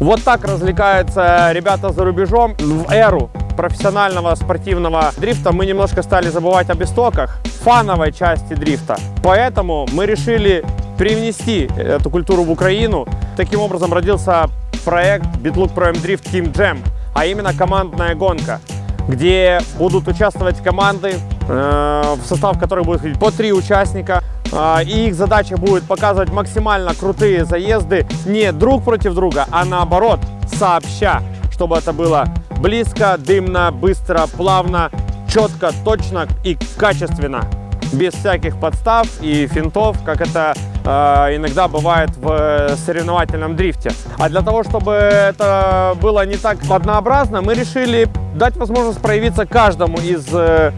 Вот так развлекаются ребята за рубежом в эру профессионального спортивного дрифта мы немножко стали забывать об истоках фановой части дрифта. Поэтому мы решили привнести эту культуру в Украину. Таким образом родился проект BitLook Pro M Drift Team Jam, а именно командная гонка, где будут участвовать команды, э, в состав которых будет входить по три участника. Э, и их задача будет показывать максимально крутые заезды не друг против друга, а наоборот, сообща, чтобы это было близко, дымно, быстро, плавно, четко, точно и качественно. Без всяких подстав и финтов, как это э, иногда бывает в соревновательном дрифте. А для того, чтобы это было не так однообразно, мы решили дать возможность проявиться каждому из э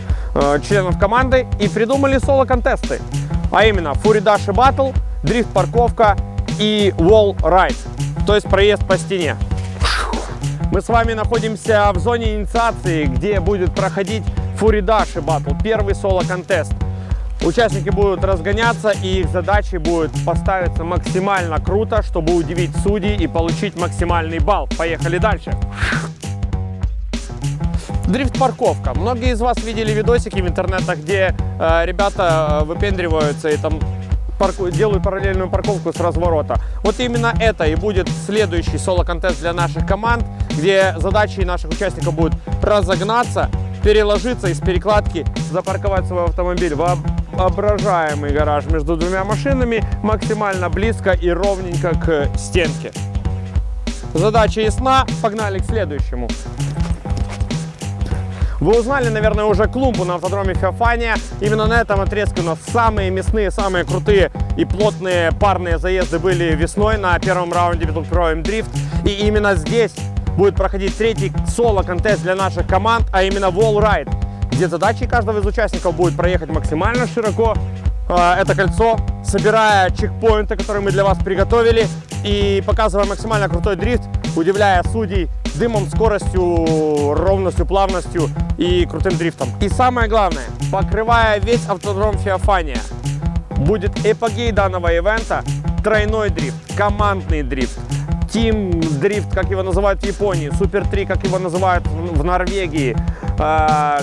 членов команды и придумали соло-контесты. А именно Dash Battle, дрифт-парковка и Wall Ride, то есть проезд по стене. Мы с вами находимся в зоне инициации, где будет проходить Фуридаши батл, первый соло-контест. Участники будут разгоняться, и их задачей будет поставиться максимально круто, чтобы удивить судей и получить максимальный балл. Поехали дальше. Дрифт-парковка. Многие из вас видели видосики в интернетах, где э, ребята э, выпендриваются и там парку, делают параллельную парковку с разворота. Вот именно это и будет следующий соло-контест для наших команд, где задачей наших участников будет разогнаться, переложиться из перекладки, запарковать свой автомобиль в воображаемый гараж между двумя машинами максимально близко и ровненько к стенке. Задача ясна, погнали к следующему. Вы узнали, наверное, уже клумбу на автодроме Феофания. Именно на этом отрезке у нас самые мясные, самые крутые и плотные парные заезды были весной на первом раунде Battle Pro M Drift. И именно здесь будет проходить третий соло-контест для наших команд, а именно Wall Ride, где задачей каждого из участников будет проехать максимально широко э, это кольцо, собирая чекпоинты, которые мы для вас приготовили, и показывая максимально крутой дрифт, удивляя судей дымом, скоростью, ровностью, плавностью и крутым дрифтом. И самое главное, покрывая весь автодром Феофания, будет эпогей данного ивента тройной дрифт, командный дрифт, Team дрифт, как его называют в Японии, Супер 3, как его называют в Норвегии, а,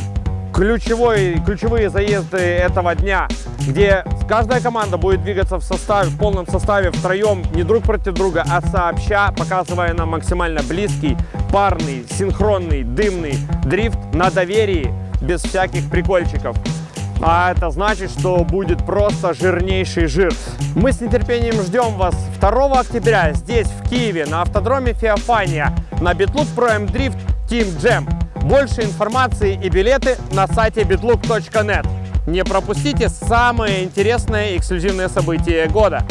ключевой, ключевые заезды этого дня, где каждая команда будет двигаться в составе, в полном составе втроем, не друг против друга, а сообща, показывая нам максимально близкий, парный, синхронный, дымный дрифт на доверии, без всяких прикольчиков. А это значит, что будет просто жирнейший жир. Мы с нетерпением ждем вас 2 октября здесь, в Киеве, на автодроме Феофания, на Битлук M Drift Team Jam. Больше информации и билеты на сайте bitlook.net. Не пропустите самые интересные эксклюзивные события года.